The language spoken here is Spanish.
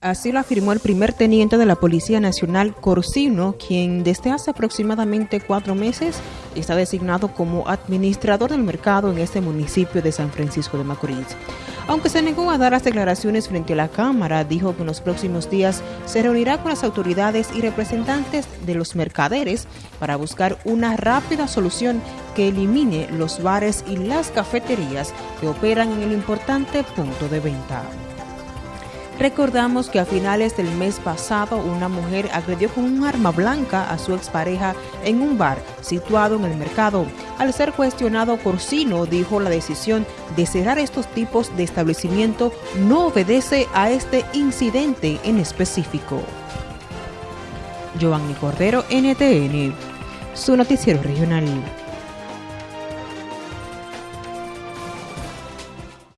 Así lo afirmó el primer teniente de la Policía Nacional, Corsino, quien desde hace aproximadamente cuatro meses está designado como administrador del mercado en este municipio de San Francisco de Macorís. Aunque se negó a dar las declaraciones frente a la Cámara, dijo que en los próximos días se reunirá con las autoridades y representantes de los mercaderes para buscar una rápida solución que elimine los bares y las cafeterías que operan en el importante punto de venta. Recordamos que a finales del mes pasado una mujer agredió con un arma blanca a su expareja en un bar situado en el mercado. Al ser cuestionado, Corsino dijo la decisión de cerrar estos tipos de establecimiento no obedece a este incidente en específico. Giovanni Cordero, NTN, su noticiero regional.